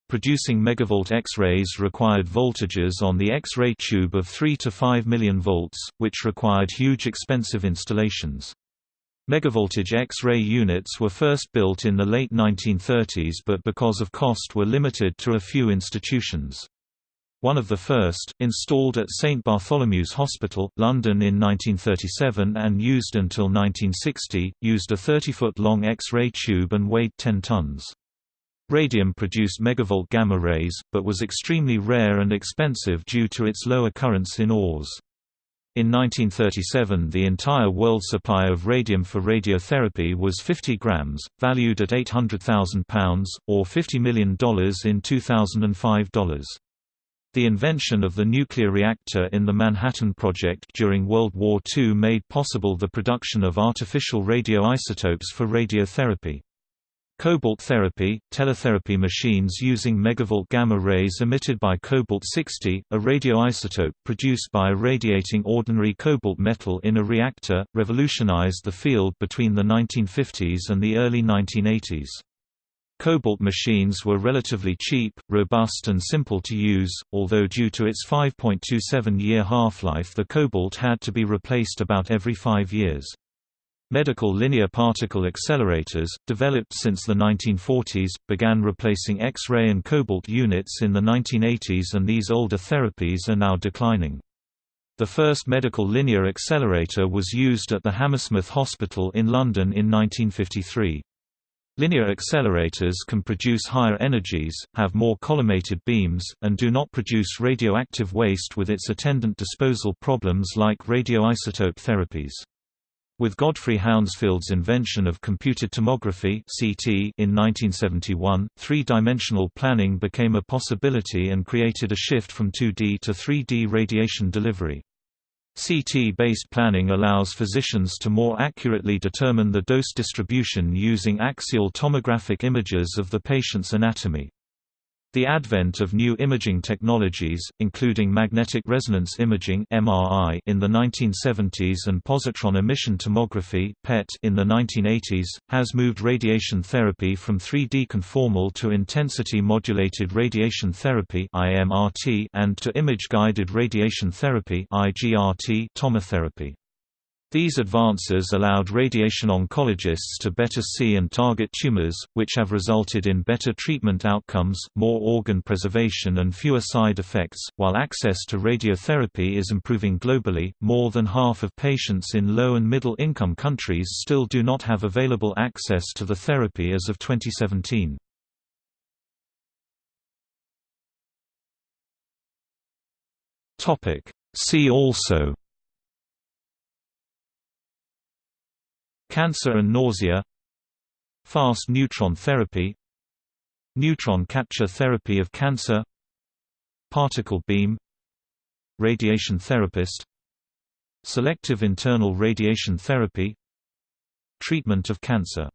Producing megavolt X-rays required voltages on the X-ray tube of 3 to 5 million volts, which required huge expensive installations. Megavoltage X-ray units were first built in the late 1930s but because of cost were limited to a few institutions one of the first, installed at St Bartholomew's Hospital, London in 1937 and used until 1960, used a 30-foot-long X-ray tube and weighed 10 tons. Radium produced megavolt gamma rays, but was extremely rare and expensive due to its low occurrence in ores. In 1937 the entire world supply of radium for radiotherapy was 50 grams, valued at £800,000, or $50 million in 2005 dollars. The invention of the nuclear reactor in the Manhattan Project during World War II made possible the production of artificial radioisotopes for radiotherapy. Cobalt therapy, teletherapy machines using megavolt gamma rays emitted by cobalt-60, a radioisotope produced by irradiating ordinary cobalt metal in a reactor, revolutionized the field between the 1950s and the early 1980s. Cobalt machines were relatively cheap, robust and simple to use, although due to its 5.27-year half-life the cobalt had to be replaced about every five years. Medical linear particle accelerators, developed since the 1940s, began replacing X-ray and cobalt units in the 1980s and these older therapies are now declining. The first medical linear accelerator was used at the Hammersmith Hospital in London in 1953. Linear accelerators can produce higher energies, have more collimated beams, and do not produce radioactive waste with its attendant disposal problems like radioisotope therapies. With Godfrey Hounsfield's invention of computed tomography (CT) in 1971, three-dimensional planning became a possibility and created a shift from 2D to 3D radiation delivery. CT-based planning allows physicians to more accurately determine the dose distribution using axial tomographic images of the patient's anatomy. The advent of new imaging technologies, including magnetic resonance imaging (MRI) in the 1970s and positron emission tomography (PET) in the 1980s, has moved radiation therapy from 3D conformal to intensity modulated radiation therapy (IMRT) and to image-guided radiation therapy (IGRT) tomotherapy. These advances allowed radiation oncologists to better see and target tumors, which have resulted in better treatment outcomes, more organ preservation, and fewer side effects. While access to radiotherapy is improving globally, more than half of patients in low and middle income countries still do not have available access to the therapy as of 2017. See also Cancer and nausea Fast neutron therapy Neutron capture therapy of cancer Particle beam Radiation therapist Selective internal radiation therapy Treatment of cancer